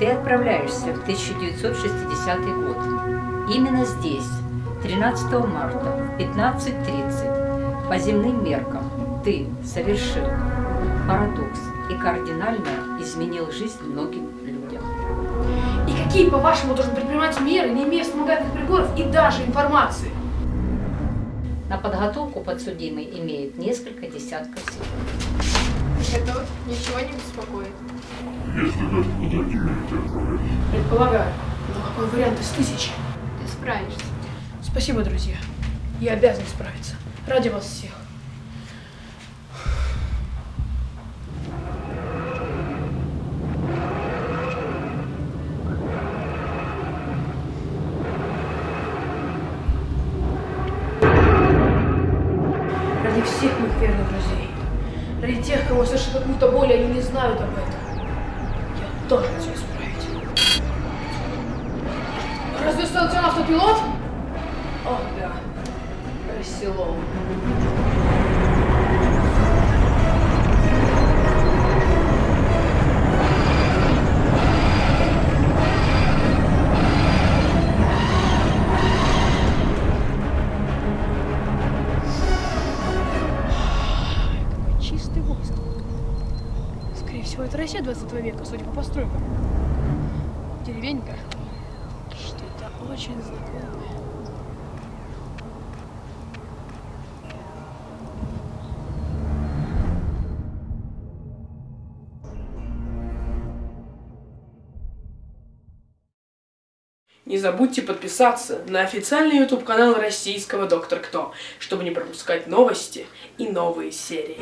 Ты отправляешься в 1960 год. Именно здесь, 13 марта в 15.30, по земным меркам, ты совершил парадокс и кардинально изменил жизнь многим людям. И какие, по-вашему, должен предпринимать меры, не имея вспомогательных приборов и даже информации? На подготовку подсудимый имеет несколько десятков секунд. Это ничего не беспокоит. Если даже за такими отправлять. Предполагаю. Но какой вариант из тысячи? Ты справишься. Спасибо, друзья. Я обязан справиться. Ради вас всех. Ради всех моих верных друзей. Ради тех, кого совершит какую-то боль, они не знают об этом. Я должен все исправить. Разве станцион автопилот? Ох, да. Рассело. Чистый воздух. Скорее всего, это Россия 20 века, судя по постройкам. Деревенька. Что-то очень знакомое. Не забудьте подписаться на официальный YouTube канал российского Доктор Кто, чтобы не пропускать новости и новые серии.